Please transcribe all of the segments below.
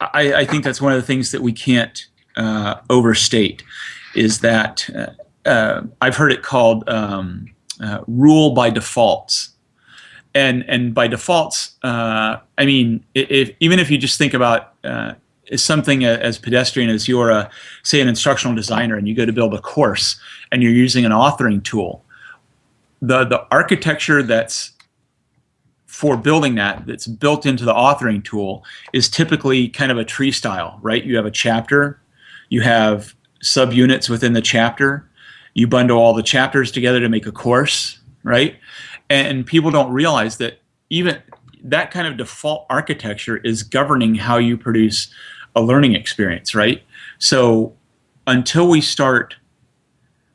I, I, think that's one of the things that we can't uh, overstate is that uh, uh, I've heard it called um, uh, rule by defaults. And, and by defaults, uh, I mean, if, even if you just think about something as pedestrian as you're, a, say, an instructional designer and you go to build a course and you're using an authoring tool, the, the architecture that's for building that that's built into the authoring tool is typically kind of a tree style, right? You have a chapter, you have subunits within the chapter, you bundle all the chapters together to make a course, right? And people don't realize that even that kind of default architecture is governing how you produce a learning experience, right? So until we start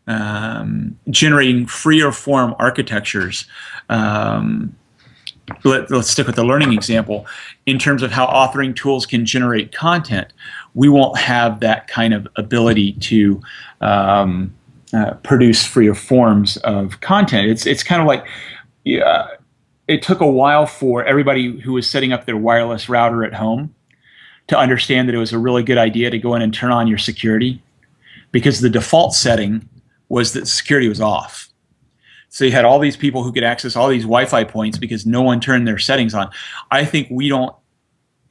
um, generating or form architectures, um, let, us stick with the learning example, in terms of how authoring tools can generate content, we won't have that kind of ability to um, uh, produce freer forms of content. It's, it's kind of like, yeah, it took a while for everybody who was setting up their wireless router at home to understand that it was a really good idea to go in and turn on your security because the default setting was that security was off. So you had all these people who could access all these Wi-Fi points because no one turned their settings on. I think we don't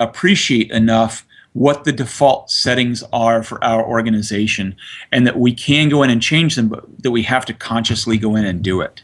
appreciate enough what the default settings are for our organization and that we can go in and change them, but that we have to consciously go in and do it.